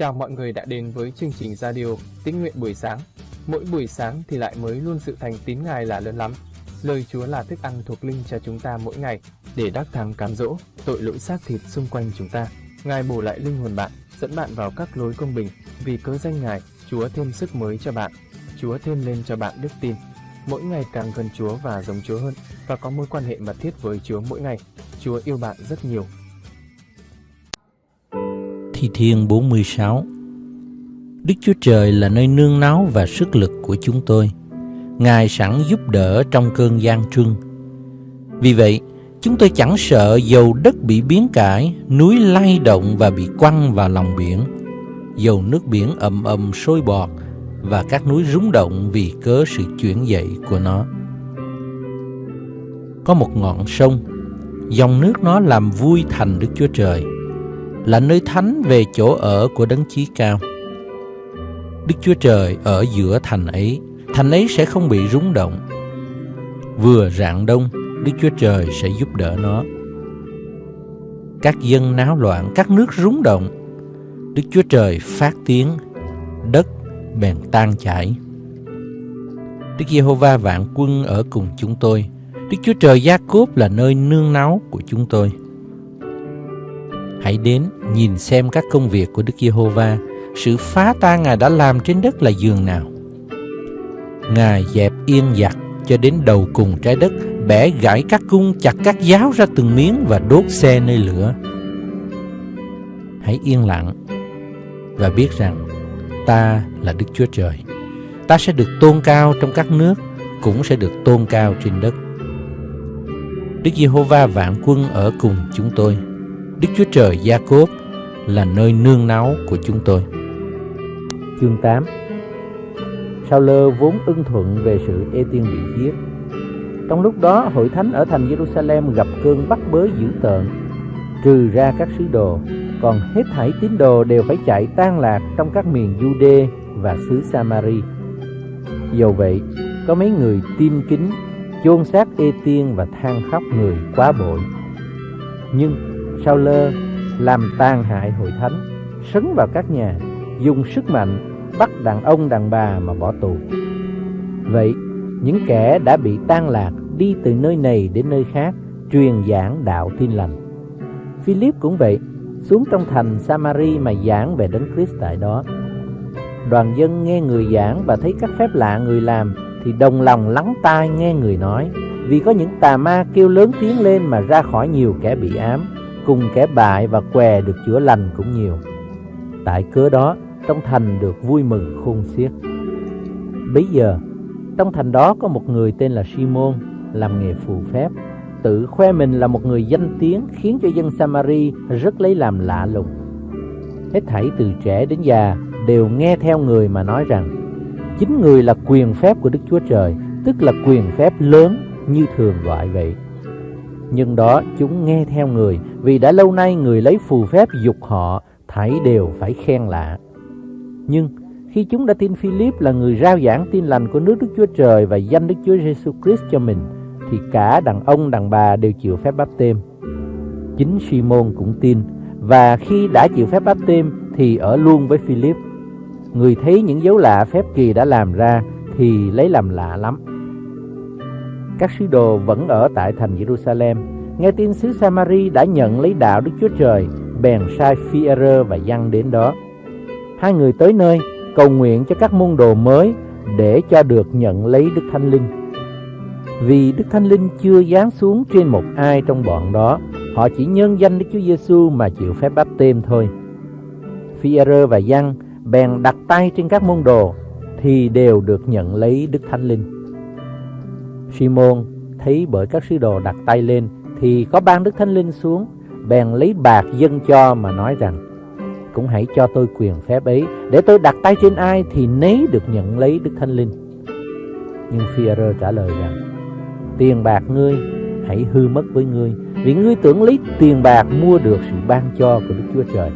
Chào mọi người đã đến với chương trình radio Tín nguyện buổi sáng. Mỗi buổi sáng thì lại mới luôn sự thành tín Ngài là lớn lắm. Lời Chúa là thức ăn thuộc linh cho chúng ta mỗi ngày để đắc thắng cám dỗ tội lỗi xác thịt xung quanh chúng ta. Ngài bổ lại linh hồn bạn, dẫn bạn vào các lối công bình. Vì cớ danh Ngài, Chúa thêm sức mới cho bạn. Chúa thêm lên cho bạn đức tin. Mỗi ngày càng gần Chúa và giống Chúa hơn và có mối quan hệ mật thiết với Chúa mỗi ngày. Chúa yêu bạn rất nhiều Thi Thiên 46 Đức Chúa Trời là nơi nương náu và sức lực của chúng tôi. Ngài sẵn giúp đỡ trong cơn gian trưng. Vì vậy, chúng tôi chẳng sợ dầu đất bị biến cải, núi lay động và bị quăng vào lòng biển, dầu nước biển ầm ầm sôi bọt và các núi rúng động vì cớ sự chuyển dậy của nó. Có một ngọn sông, dòng nước nó làm vui thành Đức Chúa Trời – là nơi thánh về chỗ ở của đấng chí cao. Đức Chúa Trời ở giữa thành ấy, thành ấy sẽ không bị rúng động. Vừa rạng đông, Đức Chúa Trời sẽ giúp đỡ nó. Các dân náo loạn, các nước rúng động. Đức Chúa Trời phát tiếng, đất bèn tan chảy. Đức Giê-hô-va vạn quân ở cùng chúng tôi. Đức Chúa Trời Gia-cốp là nơi nương náu của chúng tôi. Hãy đến nhìn xem các công việc của Đức Giê-hô-va, sự phá tan Ngài đã làm trên đất là giường nào. Ngài dẹp yên giặc cho đến đầu cùng trái đất, bẻ gãy các cung, chặt các giáo ra từng miếng và đốt xe nơi lửa. Hãy yên lặng và biết rằng ta là Đức Chúa Trời. Ta sẽ được tôn cao trong các nước, cũng sẽ được tôn cao trên đất. Đức Giê-hô-va vạn quân ở cùng chúng tôi. Đức Chúa Trời Gia Cốp là nơi nương náu của chúng tôi. Chương 8 Sao lơ vốn ưng thuận về sự ê tiên bị giết. Trong lúc đó, hội thánh ở thành Jerusalem gặp cơn bắt bớ dữ tợn, trừ ra các sứ đồ, còn hết thảy tín đồ đều phải chạy tan lạc trong các miền Jude và xứ Samari. Dầu vậy, có mấy người tim kính, chôn xác ê tiên và than khóc người quá bội. Nhưng sao lơ, làm tàn hại hội thánh, sấn vào các nhà, dùng sức mạnh, bắt đàn ông đàn bà mà bỏ tù. Vậy, những kẻ đã bị tan lạc đi từ nơi này đến nơi khác, truyền giảng đạo tin lành. Philip cũng vậy, xuống trong thành Samari mà giảng về đấng Christ tại đó. Đoàn dân nghe người giảng và thấy các phép lạ người làm, thì đồng lòng lắng tai nghe người nói, vì có những tà ma kêu lớn tiếng lên mà ra khỏi nhiều kẻ bị ám cùng kẻ bại và què được chữa lành cũng nhiều. Tại cớ đó, trong thành được vui mừng khôn xiết. Bây giờ, trong thành đó có một người tên là Simon làm nghề phù phép, tự khoe mình là một người danh tiếng khiến cho dân Samari rất lấy làm lạ lùng. Hết thảy từ trẻ đến già đều nghe theo người mà nói rằng chính người là quyền phép của Đức Chúa Trời, tức là quyền phép lớn như thường gọi vậy. Nhưng đó chúng nghe theo người vì đã lâu nay người lấy phù phép dục họ thảy đều phải khen lạ. Nhưng khi chúng đã tin Philip là người rao giảng tin lành của nước Đức Chúa Trời và danh Đức Chúa Giêsu Christ cho mình, thì cả đàn ông đàn bà đều chịu phép báp têm. Chính Simon cũng tin và khi đã chịu phép báp têm thì ở luôn với Philip. Người thấy những dấu lạ phép kỳ đã làm ra thì lấy làm lạ lắm. Các sứ đồ vẫn ở tại thành Jerusalem Nghe tin xứ Samari đã nhận lấy đạo Đức Chúa Trời, bèn sai Phi-e-rơ và Giăng đến đó. Hai người tới nơi cầu nguyện cho các môn đồ mới để cho được nhận lấy Đức Thánh Linh. Vì Đức Thánh Linh chưa giáng xuống trên một ai trong bọn đó, họ chỉ nhân danh Đức Chúa Giêsu mà chịu phép báp têm thôi. Phi-e-rơ và Giăng bèn đặt tay trên các môn đồ thì đều được nhận lấy Đức Thánh Linh. Simon thấy bởi các sứ đồ đặt tay lên thì có ban Đức Thánh Linh xuống, bèn lấy bạc dâng cho mà nói rằng, cũng hãy cho tôi quyền phép ấy, để tôi đặt tay trên ai thì nấy được nhận lấy Đức Thánh Linh. Nhưng Phi-e-rơ trả lời rằng, tiền bạc ngươi hãy hư mất với ngươi, vì ngươi tưởng lấy tiền bạc mua được sự ban cho của Đức Chúa Trời.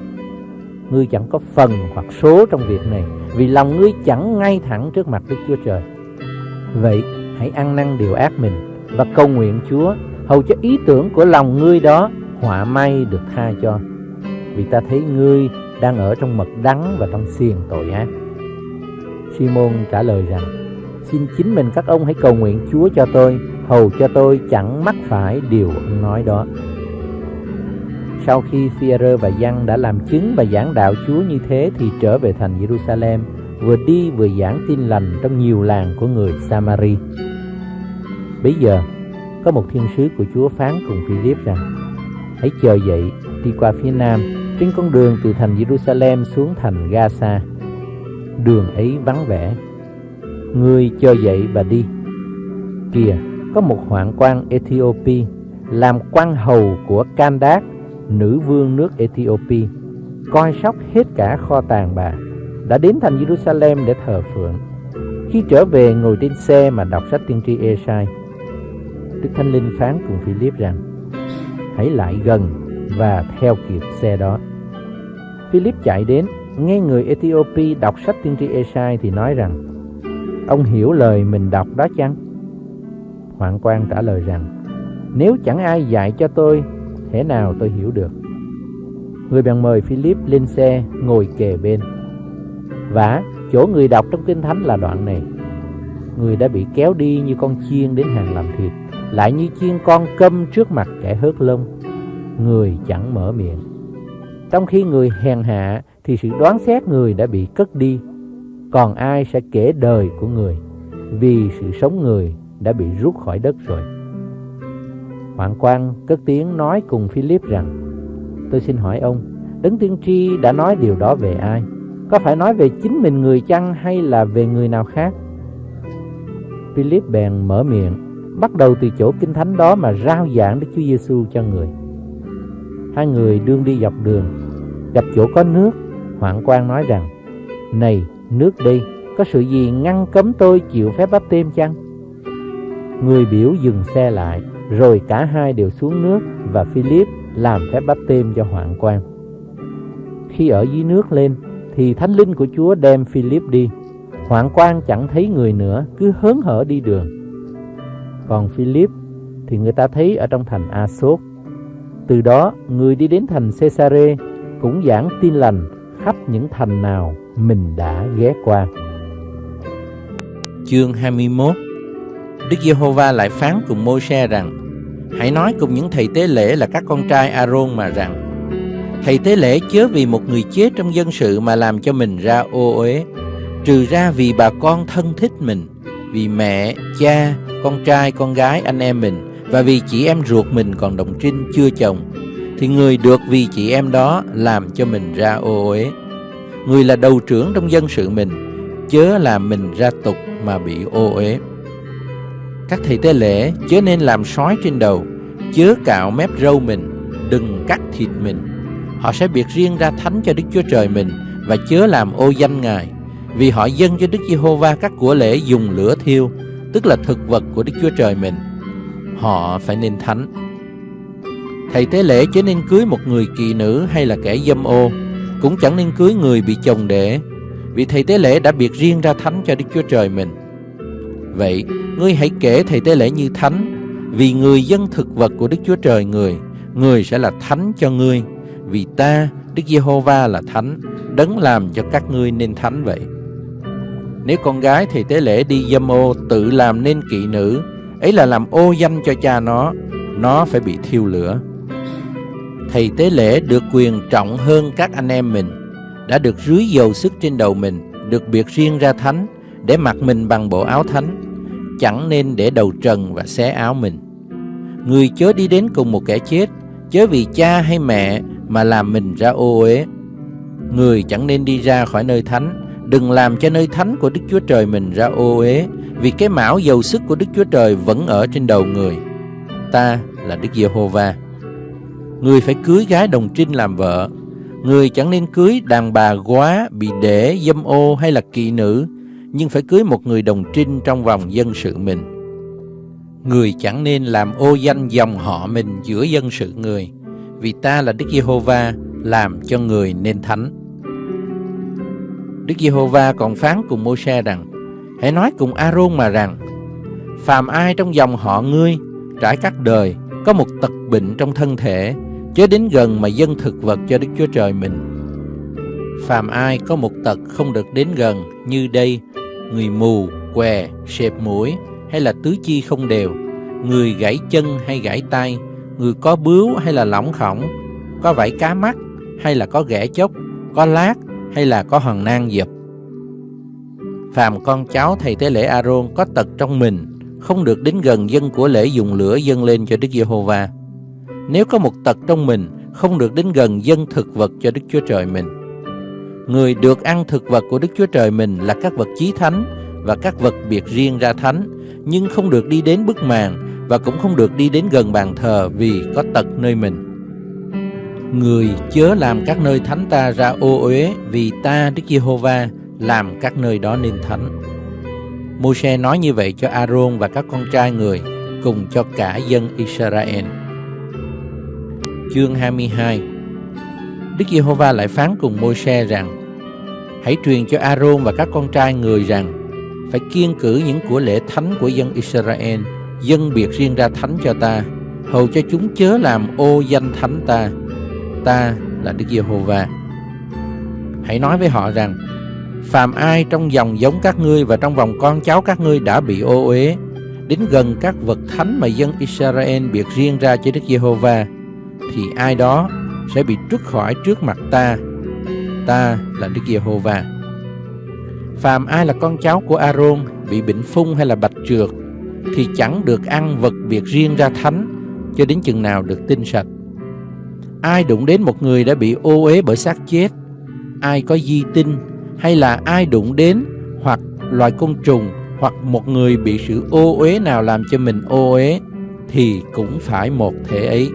Ngươi chẳng có phần hoặc số trong việc này, vì lòng ngươi chẳng ngay thẳng trước mặt Đức Chúa Trời. Vậy, hãy ăn năn điều ác mình và cầu nguyện Chúa hầu cho ý tưởng của lòng ngươi đó họa may được tha cho vì ta thấy ngươi đang ở trong mật đắng và trong xiềng tội ác. Simon trả lời rằng, xin chính mình các ông hãy cầu nguyện Chúa cho tôi, hầu cho tôi chẳng mắc phải điều ông nói đó. Sau khi Phi-rơ và Giăng đã làm chứng và giảng đạo Chúa như thế thì trở về thành Jerusalem, vừa đi vừa giảng tin lành trong nhiều làng của người Samari. Bây giờ, có một thiên sứ của Chúa phán cùng Philip rằng, hãy chờ dậy, đi qua phía nam, trên con đường từ thành Jerusalem xuống thành Gaza. Đường ấy vắng vẻ. Người chờ dậy và đi. Kìa, có một hoạn quan Ethiopia làm quan hầu của Candac nữ vương nước Ethiopia, coi sóc hết cả kho tàng bà, đã đến thành Jerusalem để thờ phượng. Khi trở về ngồi trên xe mà đọc sách tiên tri Esai, Đức Thánh Linh phán cùng Philip rằng, hãy lại gần và theo kịp xe đó. Philip chạy đến, nghe người Ethiopia đọc sách tiên tri Esai thì nói rằng, ông hiểu lời mình đọc đó chăng? Hoàng quan trả lời rằng, nếu chẳng ai dạy cho tôi thế nào tôi hiểu được. Người bèn mời Philip lên xe ngồi kề bên. Và chỗ người đọc trong Kinh Thánh là đoạn này. Người đã bị kéo đi như con chiên đến hàng làm thịt, lại như chiên con câm trước mặt kẻ hớt lông. Người chẳng mở miệng. Trong khi người hèn hạ thì sự đoán xét người đã bị cất đi. Còn ai sẽ kể đời của người vì sự sống người đã bị rút khỏi đất rồi. Hoàng quan cất tiếng nói cùng Philip rằng, Tôi xin hỏi ông, Đấng tiên tri đã nói điều đó về ai Có phải nói về chính mình người chăng Hay là về người nào khác Philip bèn mở miệng Bắt đầu từ chỗ kinh thánh đó Mà rao giảng Đức Chúa Giêsu cho người Hai người đương đi dọc đường Gặp chỗ có nước Hoàng quan nói rằng Này nước đi Có sự gì ngăn cấm tôi chịu phép bắp tem chăng Người biểu dừng xe lại rồi cả hai đều xuống nước và Philip làm phép báp têm cho hoạn quan. Khi ở dưới nước lên thì thánh linh của Chúa đem Philip đi. Hoạn quan chẳng thấy người nữa, cứ hớn hở đi đường. Còn Philip thì người ta thấy ở trong thành Asốt. Từ đó, người đi đến thành Cesare cũng giảng tin lành khắp những thành nào mình đã ghé qua. Chương 21 Đức Giê-hô-va lại phán cùng Mô-se rằng Hãy nói cùng những thầy tế lễ là các con trai A-rôn mà rằng Thầy tế lễ chớ vì một người chết trong dân sự mà làm cho mình ra ô uế Trừ ra vì bà con thân thích mình vì mẹ, cha, con trai, con gái, anh em mình Và vì chị em ruột mình còn đồng trinh chưa chồng Thì người được vì chị em đó làm cho mình ra ô uế. Người là đầu trưởng trong dân sự mình Chớ làm mình ra tục mà bị ô uế. Các thầy tế lễ chớ nên làm sói trên đầu Chớ cạo mép râu mình Đừng cắt thịt mình. Họ sẽ biệt riêng ra thánh cho Đức Chúa Trời mình Và chớ làm ô danh Ngài. Vì họ dâng cho Đức Giê-hô-va các của lễ dùng lửa thiêu Tức là thực vật của Đức Chúa Trời mình. Họ phải nên thánh. Thầy tế lễ chớ nên cưới một người kỳ nữ hay là kẻ dâm ô Cũng chẳng nên cưới người bị chồng đẻ Vì thầy tế lễ đã biệt riêng ra thánh cho Đức Chúa Trời mình. Vậy, ngươi hãy kể thầy tế lễ như thánh, vì người dân thực vật của Đức Chúa Trời người, người sẽ là thánh cho ngươi, vì ta, Đức Giê-hô-va là thánh, đấng làm cho các ngươi nên thánh vậy. Nếu con gái thì tế lễ đi dâm ô tự làm nên kỵ nữ, ấy là làm ô danh cho cha nó, nó phải bị thiêu lửa. Thầy tế lễ được quyền trọng hơn các anh em mình, đã được rưới dầu sức trên đầu mình, được biệt riêng ra thánh, để mặc mình bằng bộ áo thánh, chẳng nên để đầu trần và xé áo mình. Người chớ đi đến cùng một kẻ chết, chớ vì cha hay mẹ mà làm mình ra ô uế. Người chẳng nên đi ra khỏi nơi thánh, đừng làm cho nơi thánh của Đức Chúa Trời mình ra ô uế, vì cái mão dầu sức của Đức Chúa Trời vẫn ở trên đầu người. Ta là Đức Giê-hô-va. Người phải cưới gái đồng trinh làm vợ. Người chẳng nên cưới đàn bà quá, bị để, dâm ô hay là kỵ nữ, nhưng phải cưới một người đồng trinh trong vòng dân sự mình. Người chẳng nên làm ô danh dòng họ mình giữa dân sự người, vì ta là Đức Giê-hô-va làm cho người nên thánh. Đức Giê-hô-va còn phán cùng Mô-se rằng, hãy nói cùng A-rôn mà rằng, phàm ai trong dòng họ ngươi trải các đời có một tật bệnh trong thân thể, chớ đến gần mà dân thực vật cho Đức Chúa Trời mình. phàm ai có một tật không được đến gần như đây, người mù, què, sẹp mũi hay là tứ chi không đều, người gãy chân hay gãy tay, người có bướu hay là lỏng khổng, có vảy cá mắt hay là có ghẻ chốc, có lát hay là có hòn nang dập. Phàm con cháu thầy tế lễ Aaron có tật trong mình, không được đến gần dân của lễ dùng lửa dâng lên cho Đức Giê-hô-va. Nếu có một tật trong mình, không được đến gần dân thực vật cho Đức Chúa Trời mình. Người được ăn thực vật của Đức Chúa Trời mình là các vật chí thánh và các vật biệt riêng ra thánh, nhưng không được đi đến bức màn và cũng không được đi đến gần bàn thờ vì có tật nơi mình. Người chớ làm các nơi thánh ta ra ô uế vì ta, Đức Giê-hô-va, làm các nơi đó nên thánh. Môi-se nói như vậy cho A-rôn và các con trai người, cùng cho cả dân Israel. Chương 22 Đức Giê-hô-va lại phán cùng Môi-se rằng, Hãy truyền cho A-rôn và các con trai người rằng, Phải kiên cử những của lễ thánh của dân Israel, Dân biệt riêng ra thánh cho ta Hầu cho chúng chớ làm ô danh thánh ta Ta là Đức Giê-hô-va. Hãy nói với họ rằng, Phàm ai trong dòng giống các ngươi và trong vòng con cháu các ngươi đã bị ô uế, Đến gần các vật thánh mà dân Israel biệt riêng ra cho Đức Giê-hô-va, Thì ai đó sẽ bị trút khỏi trước mặt ta. Ta là Đức Giê-hô-va. Phàm ai là con cháu của Aaron bị bệnh phung hay là bạch trượt Thì chẳng được ăn vật biệt riêng ra thánh Cho đến chừng nào được tinh sạch. Ai đụng đến một người đã bị ô uế bởi xác chết Ai có di tinh hay là ai đụng đến hoặc loài côn trùng hoặc một người bị sự ô uế nào làm cho mình ô uế thì cũng phải một thể ấy.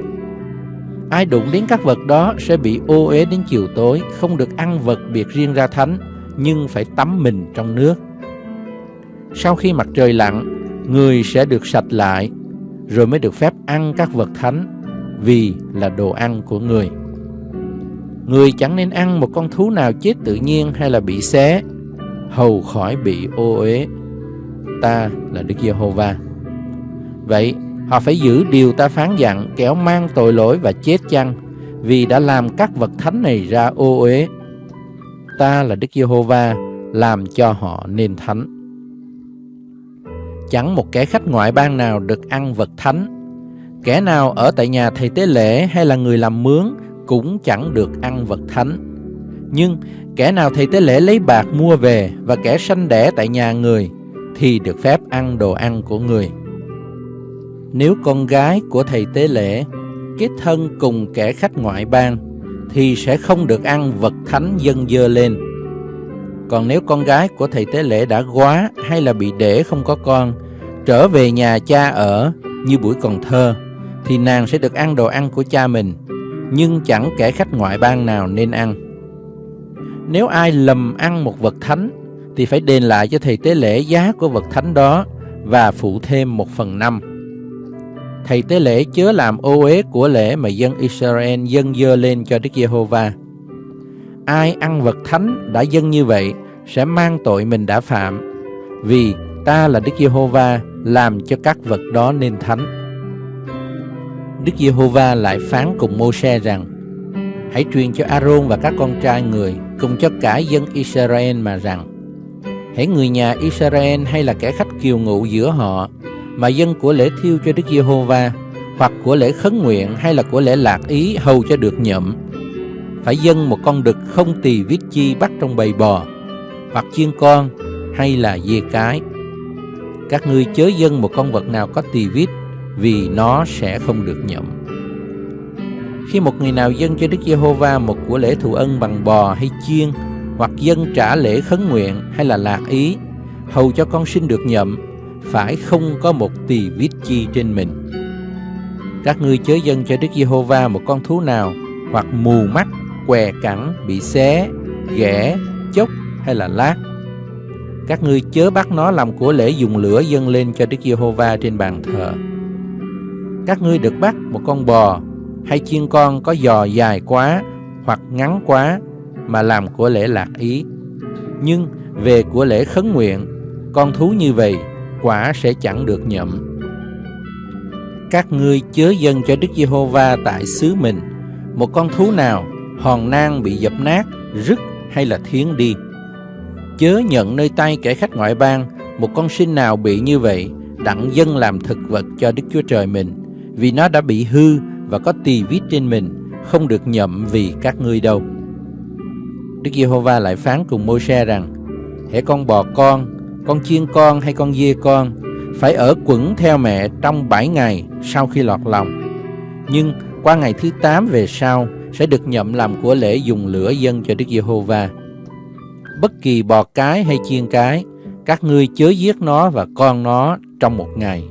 Ai đụng đến các vật đó sẽ bị ô uế đến chiều tối, không được ăn vật biệt riêng ra thánh, nhưng phải tắm mình trong nước. Sau khi mặt trời lặn, người sẽ được sạch lại, rồi mới được phép ăn các vật thánh, vì là đồ ăn của người. Người chẳng nên ăn một con thú nào chết tự nhiên hay là bị xé, hầu khỏi bị ô uế. Ta là Đức Giê-hô-va. Vậy, họ phải giữ điều ta phán dặn kéo mang tội lỗi và chết chăng, vì đã làm các vật thánh này ra ô uế. Ta là Đức Giê-hô-va, làm cho họ nên thánh. Chẳng một kẻ khách ngoại bang nào được ăn vật thánh. Kẻ nào ở tại nhà thầy tế lễ hay là người làm mướn cũng chẳng được ăn vật thánh. Nhưng kẻ nào thầy tế lễ lấy bạc mua về và kẻ sanh đẻ tại nhà người thì được phép ăn đồ ăn của người. Nếu con gái của thầy tế lễ kết thân cùng kẻ khách ngoại bang thì sẽ không được ăn vật thánh dân dơ lên. Còn nếu con gái của thầy tế lễ đã quá hay là bị để không có con, trở về nhà cha ở như buổi còn thơ, thì nàng sẽ được ăn đồ ăn của cha mình nhưng chẳng kẻ khách ngoại bang nào nên ăn. Nếu ai lầm ăn một vật thánh, thì phải đền lại cho thầy tế lễ giá của vật thánh đó và phụ thêm một phần năm. Thầy tế lễ chớ làm ô uế của lễ mà dân Israel dâng dơ lên cho Đức Giê-hô-va. Ai ăn vật thánh đã dâng như vậy sẽ mang tội mình đã phạm, vì ta là Đức Giê-hô-va làm cho các vật đó nên thánh. Đức Giê-hô-va lại phán cùng Mô-se rằng, Hãy truyền cho A-rôn và các con trai người cùng cho cả dân Israel mà rằng Hãy người nhà Israel hay là kẻ khách kiều ngụ giữa họ mà dân của lễ thiêu cho Đức Giê-hô-va hoặc của lễ khấn nguyện hay là của lễ lạc ý hầu cho được nhậm, phải dâng một con đực không tỳ viết chi bắt trong bầy bò hoặc chiên con hay là dê cái. Các ngươi chớ dâng một con vật nào có tỳ vít vì nó sẽ không được nhậm. Khi một người nào dâng cho Đức Giê-hô-va một của lễ thù ân bằng bò hay chiên, hoặc dâng trả lễ khấn nguyện hay là lạc ý, hầu cho con sinh được nhậm, phải không có một tỳ vít chi trên mình. Các ngươi chớ dâng cho Đức Giê-hô-va một con thú nào, hoặc mù mắt, què cẳng, bị xé, ghẻ, chốc hay là lát. Các ngươi chớ bắt nó làm của lễ dùng lửa dâng lên cho Đức Giê-hô-va trên bàn thờ các ngươi được bắt một con bò hay chiên con có giò dài quá hoặc ngắn quá mà làm của lễ lạc ý. Nhưng về của lễ khấn nguyện, con thú như vậy quả sẽ chẳng được nhậm. Các ngươi chớ dâng cho Đức Giê-hô-va tại xứ mình một con thú nào hòn nang bị dập nát, rứt hay là thiến đi. Chớ nhận nơi tay kẻ khách ngoại bang một con sinh nào bị như vậy, đặng dân làm thực vật cho Đức Chúa Trời mình, vì nó đã bị hư và có tỳ vít trên mình, không được nhậm vì các ngươi đâu. Đức Giê-hô-va lại phán cùng Môi-se rằng, hễ con bò con, con chiên con hay con dê con, phải ở quẩn theo mẹ trong bảy ngày sau khi lọt lòng. Nhưng qua ngày thứ tám về sau sẽ được nhậm làm của lễ dùng lửa dân cho Đức Giê-hô-va. Bất kỳ bò cái hay chiên cái, các ngươi chớ giết nó và con nó trong một ngày.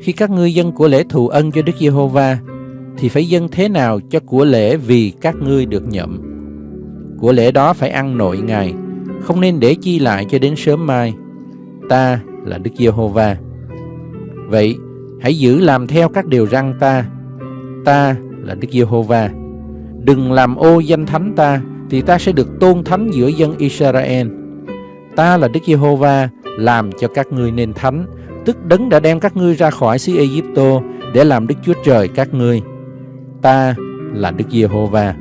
Khi các ngươi dân của lễ thù ân cho Đức Giê-hô-va, thì phải dân thế nào cho của lễ vì các ngươi được nhậm. Của lễ đó phải ăn nội ngày, không nên để chi lại cho đến sớm mai. Ta là Đức Giê-hô-va. Vậy, hãy giữ làm theo các điều răn ta. Ta là Đức Giê-hô-va. Đừng làm ô danh thánh ta, thì ta sẽ được tôn thánh giữa dân Israel. Ta là Đức Giê-hô-va, làm cho các ngươi nên thánh, tức đấng đã đem các ngươi ra khỏi xứ Ai-cập để làm Đức Chúa Trời các ngươi. Ta là Đức Giê-hô-va.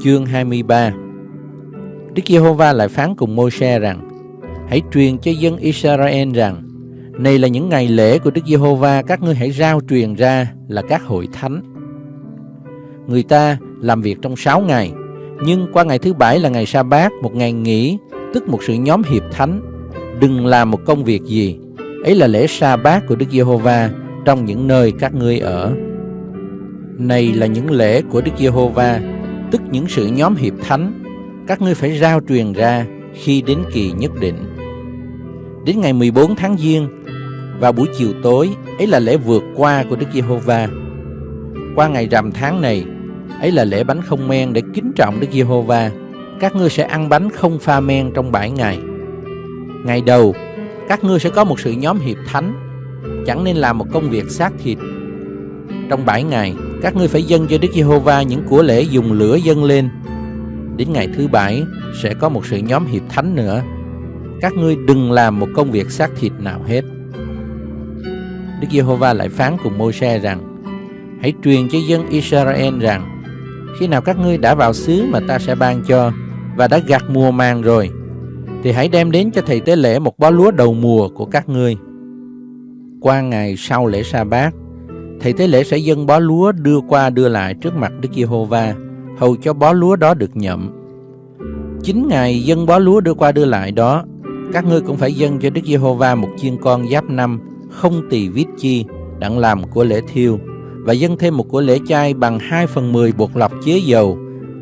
Chương 23 Đức Giê-hô-va lại phán cùng Môi-se rằng: Hãy truyền cho dân Israel rằng: Này là những ngày lễ của Đức Giê-hô-va, các ngươi hãy rao truyền ra là các hội thánh. Người ta làm việc trong 6 ngày, nhưng qua ngày thứ bảy là ngày sa bát, một ngày nghỉ, tức một sự nhóm hiệp thánh. Đừng làm một công việc gì, ấy là lễ sa bát của Đức Giê-hô-va trong những nơi các ngươi ở. Này là những lễ của Đức Giê-hô-va, tức những sự nhóm hiệp thánh, các ngươi phải rao truyền ra khi đến kỳ nhất định. Đến ngày 14 tháng Giêng, vào buổi chiều tối, ấy là lễ vượt qua của Đức Giê-hô-va. Qua ngày rằm tháng này, ấy là lễ bánh không men để kính trọng Đức Giê-hô-va. Các ngươi sẽ ăn bánh không pha men trong bảy ngày. Ngày đầu, các ngươi sẽ có một sự nhóm hiệp thánh, chẳng nên làm một công việc xác thịt. Trong bảy ngày, các ngươi phải dâng cho Đức Giê-hô-va những của lễ dùng lửa dâng lên. Đến ngày thứ bảy sẽ có một sự nhóm hiệp thánh nữa. Các ngươi đừng làm một công việc xác thịt nào hết. Đức Giê-hô-va lại phán cùng Môi-se rằng: Hãy truyền cho dân Israel rằng khi nào các ngươi đã vào xứ mà ta sẽ ban cho và đã gặt mùa màng rồi thì hãy đem đến cho thầy tế lễ một bó lúa đầu mùa của các ngươi. Qua ngày sau lễ sa bát thầy tế lễ sẽ dâng bó lúa đưa qua đưa lại trước mặt Đức Giê-hô-va, hầu cho bó lúa đó được nhậm chín ngày dâng bó lúa đưa qua đưa lại đó, các ngươi cũng phải dâng cho Đức Giê-hô-va một chiên con giáp năm không tỳ vít chi đặng làm của lễ thiêu, và dâng thêm một của lễ chay bằng 2 phần 10 bột lọc chế dầu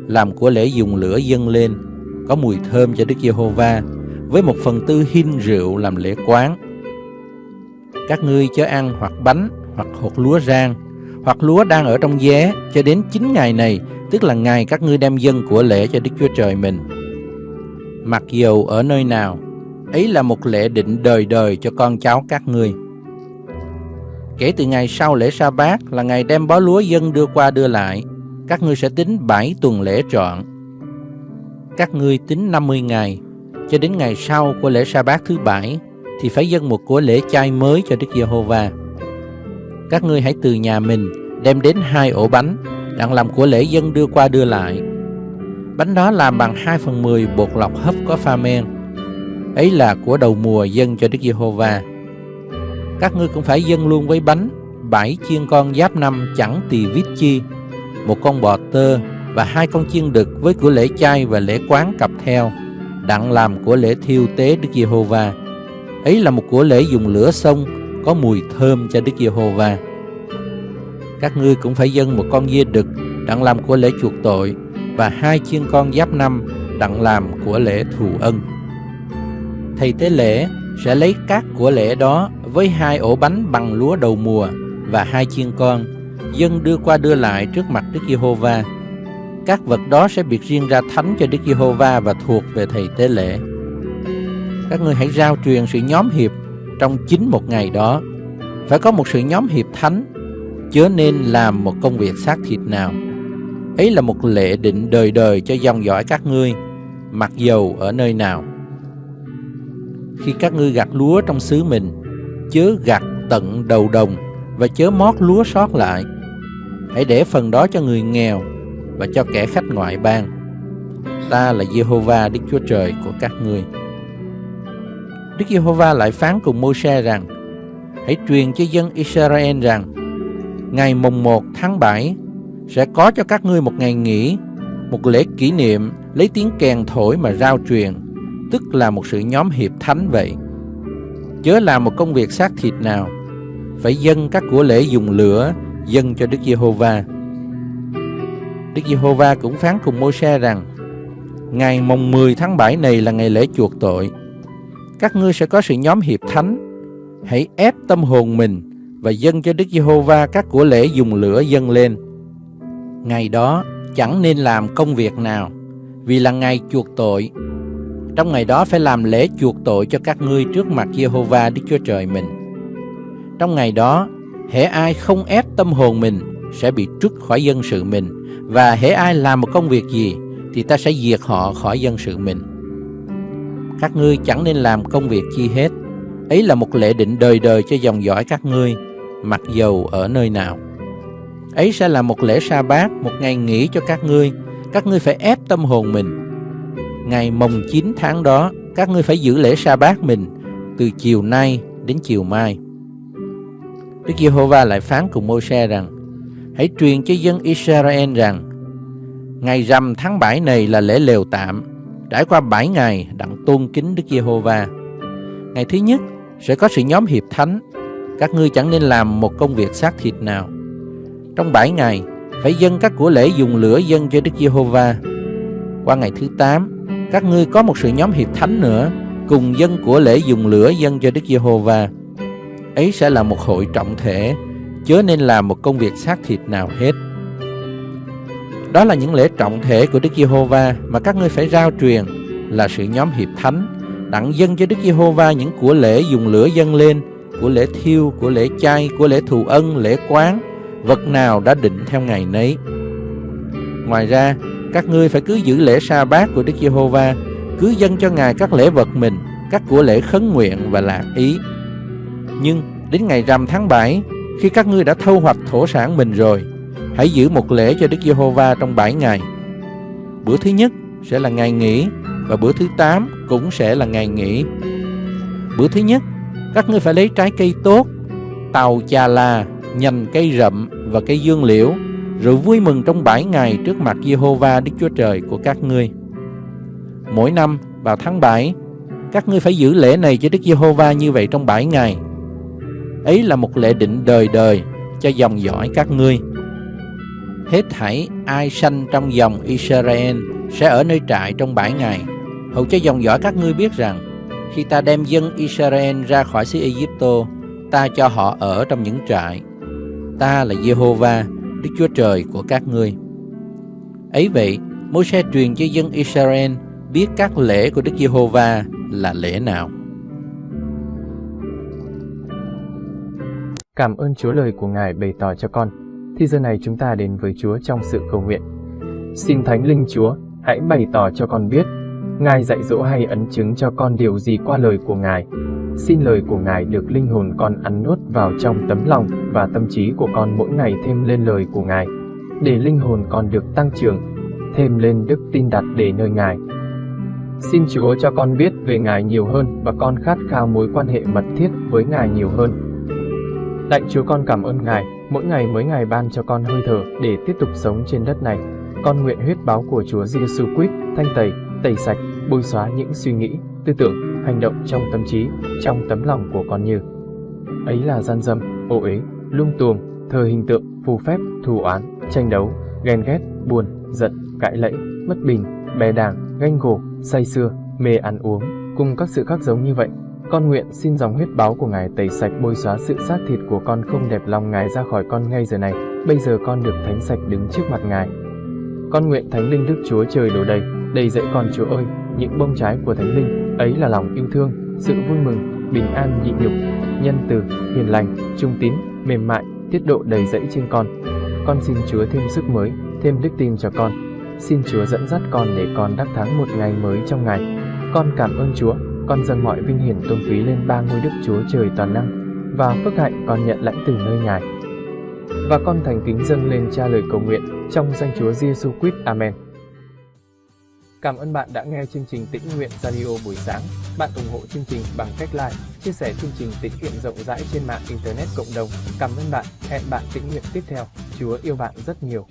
làm của lễ dùng lửa dâng lên có mùi thơm cho Đức Giê-hô-va với một phần tư hin rượu làm lễ quán. Các ngươi chớ ăn hoặc bánh hoặc hột lúa rang hoặc lúa đang ở trong vé cho đến 9 ngày này, tức là ngày các ngươi đem dân của lễ cho Đức Chúa Trời mình. Mặc dầu ở nơi nào, ấy là một lễ định đời đời cho con cháu các ngươi. Kể từ ngày sau lễ sa bát là ngày đem bó lúa dân đưa qua đưa lại, các ngươi sẽ tính 7 tuần lễ trọn. Các ngươi tính 50 ngày, cho đến ngày sau của lễ sa bát thứ bảy thì phải dâng một của lễ chay mới cho Đức Giê-hô-va. Các ngươi hãy từ nhà mình đem đến hai ổ bánh, đặng làm của lễ dân đưa qua đưa lại. Bánh đó làm bằng 2 phần 10 bột lọc hấp có pha men. Ấy là của đầu mùa dân cho Đức Giê-hô-va các ngươi cũng phải dâng luôn với bánh bảy chiên con giáp năm chẳng tỳ vít chi một con bò tơ và hai con chiên đực với của lễ chay và lễ quán cặp theo đặng làm của lễ thiêu tế Đức Giê-hô-va. Ấy là một của lễ dùng lửa sông có mùi thơm cho Đức Giê-hô-va. Các ngươi cũng phải dâng một con dê đực đặng làm của lễ chuộc tội và hai chiên con giáp năm đặng làm của lễ thù ân. Thầy tế lễ sẽ lấy các của lễ đó với hai ổ bánh bằng lúa đầu mùa và hai chiên con, dâng đưa qua đưa lại trước mặt Đức Giê-hô-va. Các vật đó sẽ biệt riêng ra thánh cho Đức Giê-hô-va và thuộc về thầy tế lễ. Các ngươi hãy giao truyền sự nhóm hiệp trong chính một ngày đó. Phải có một sự nhóm hiệp thánh, chớ nên làm một công việc xác thịt nào. Ấy là một lệ định đời đời cho dòng dõi các ngươi, mặc dầu ở nơi nào. Khi các ngươi gặt lúa trong xứ mình, chớ gặt tận đầu đồng và chớ mót lúa sót lại. Hãy để phần đó cho người nghèo, và cho kẻ khách ngoại bang Ta là Jehovah Đức Chúa Trời của các ngươi. Đức Giê-hô-va lại phán cùng Mô-se rằng: Hãy truyền cho dân Israel rằng: Ngày mùng 1 tháng 7 sẽ có cho các ngươi một ngày nghỉ, một lễ kỷ niệm lấy tiếng kèn thổi mà rao truyền, tức là một sự nhóm hiệp thánh vậy. Chớ làm một công việc xác thịt nào, phải dâng các của lễ dùng lửa dâng cho Đức Giê-hô-va. Đức Giê-hô-va cũng phán cùng Mô-se rằng: Ngày mùng 10 tháng 7 này là ngày lễ chuộc tội các ngươi sẽ có sự nhóm hiệp thánh. Hãy ép tâm hồn mình và dâng cho Đức Giê-hô-va các của lễ dùng lửa dâng lên. Ngày đó chẳng nên làm công việc nào, vì là ngày chuộc tội. Trong ngày đó phải làm lễ chuộc tội cho các ngươi trước mặt Giê-hô-va Đức Chúa Trời mình. Trong ngày đó, hễ ai không ép tâm hồn mình sẽ bị trút khỏi dân sự mình, và hễ ai làm một công việc gì thì ta sẽ diệt họ khỏi dân sự mình các ngươi chẳng nên làm công việc chi hết. Ấy là một lệ định đời đời cho dòng dõi các ngươi, mặc dầu ở nơi nào. Ấy sẽ là một lễ sa bát, một ngày nghỉ cho các ngươi. Các ngươi phải ép tâm hồn mình. Ngày mồng 9 tháng đó, các ngươi phải giữ lễ sa bát mình từ chiều nay đến chiều mai. Đức Giê-hô-va lại phán cùng Mô-se rằng: Hãy truyền cho dân Israel rằng: Ngày rằm tháng 7 này là lễ lều tạm, Trải qua 7 ngày đặng tôn kính Đức Giê-hô-va. Ngày thứ nhất sẽ có sự nhóm hiệp thánh. Các ngươi chẳng nên làm một công việc xác thịt nào. Trong 7 ngày phải dâng các của lễ dùng lửa dâng cho Đức Giê-hô-va. Qua ngày thứ 8, các ngươi có một sự nhóm hiệp thánh nữa, cùng dân của lễ dùng lửa dâng cho Đức Giê-hô-va. Ấy sẽ là một hội trọng thể, chớ nên làm một công việc xác thịt nào hết. Đó là những lễ trọng thể của Đức Giê-hô-va mà các ngươi phải rao truyền là sự nhóm hiệp thánh, đặng dân cho Đức Giê-hô-va những của lễ dùng lửa dâng lên, của lễ thiêu, của lễ chay, của lễ thù ân, lễ quán, vật nào đã định theo ngày nấy. Ngoài ra, các ngươi phải cứ giữ lễ sa bát của Đức Giê-hô-va, cứ dâng cho Ngài các lễ vật mình, các của lễ khấn nguyện và lạc ý. Nhưng đến ngày rằm tháng 7, khi các ngươi đã thâu hoạch thổ sản mình rồi, Hãy giữ một lễ cho Đức Giê-hô-va trong 7 ngày. Bữa thứ nhất sẽ là ngày nghỉ và bữa thứ 8 cũng sẽ là ngày nghỉ. Bữa thứ nhất, các ngươi phải lấy trái cây tốt, tàu chà là, nhành cây rậm và cây dương liễu, rồi vui mừng trong 7 ngày trước mặt Giê-hô-va Đức Chúa Trời của các ngươi. Mỗi năm vào tháng 7, các ngươi phải giữ lễ này cho Đức Giê-hô-va như vậy trong 7 ngày. Ấy là một lễ định đời đời cho dòng dõi các ngươi hết thảy ai sanh trong dòng Israel sẽ ở nơi trại trong bảy ngày. Hầu cho dòng dõi các ngươi biết rằng, khi ta đem dân Israel ra khỏi xứ Egypto, ta cho họ ở trong những trại. Ta là Jehovah, Đức Chúa Trời của các ngươi. Ấy vậy, Môi-se truyền cho dân Israel biết các lễ của Đức Giê-hô-va là lễ nào. Cảm ơn Chúa lời của Ngài bày tỏ cho con thì giờ này chúng ta đến với Chúa trong sự cầu nguyện. Xin Thánh Linh Chúa, hãy bày tỏ cho con biết, Ngài dạy dỗ hay ấn chứng cho con điều gì qua lời của Ngài. Xin lời của Ngài được linh hồn con ăn nuốt vào trong tấm lòng và tâm trí của con mỗi ngày thêm lên lời của Ngài, để linh hồn con được tăng trưởng, thêm lên đức tin đặt để nơi Ngài. Xin Chúa cho con biết về Ngài nhiều hơn và con khát khao mối quan hệ mật thiết với Ngài nhiều hơn. Lạy Chúa con cảm ơn Ngài mỗi ngày mới Ngài ban cho con hơi thở để tiếp tục sống trên đất này. Con nguyện huyết báo của Chúa Giêsu Christ thanh tẩy, tẩy sạch, bôi xóa những suy nghĩ, tư tưởng, hành động trong tâm trí, trong tấm lòng của con như ấy là gian dâm, ô uế, lung tuồng, thờ hình tượng, phù phép, thù oán, tranh đấu, ghen ghét, buồn, giận, cãi lẫy, bất bình, bè đảng, ganh gổ, say xưa, mê ăn uống, cùng các sự khác giống như vậy con nguyện xin dòng huyết báo của Ngài tẩy sạch bôi xóa sự xác thịt của con không đẹp lòng Ngài ra khỏi con ngay giờ này. Bây giờ con được thánh sạch đứng trước mặt Ngài. Con nguyện Thánh Linh Đức Chúa trời đổ đầy, đầy dẫy con Chúa ơi, những bông trái của Thánh Linh, ấy là lòng yêu thương, sự vui mừng, bình an nhịn nhục, nhân từ, hiền lành, trung tín, mềm mại, tiết độ đầy dẫy trên con. Con xin Chúa thêm sức mới, thêm đức tin cho con. Xin Chúa dẫn dắt con để con đắc thắng một ngày mới trong ngày. Con cảm ơn Chúa con dâng mọi vinh hiển tôn quý lên ba ngôi đức Chúa Trời toàn năng và phước hạnh con nhận lãnh từ nơi Ngài. và con thành kính dâng lên cha lời cầu nguyện trong danh Chúa Giêsu Christ. Amen. Cảm ơn bạn đã nghe chương trình Tĩnh Nguyện Radio buổi sáng. Bạn ủng hộ chương trình bằng cách like, chia sẻ chương trình tĩnh nguyện rộng rãi trên mạng Internet cộng đồng. Cảm ơn bạn. Hẹn bạn tĩnh nguyện tiếp theo. Chúa yêu bạn rất nhiều.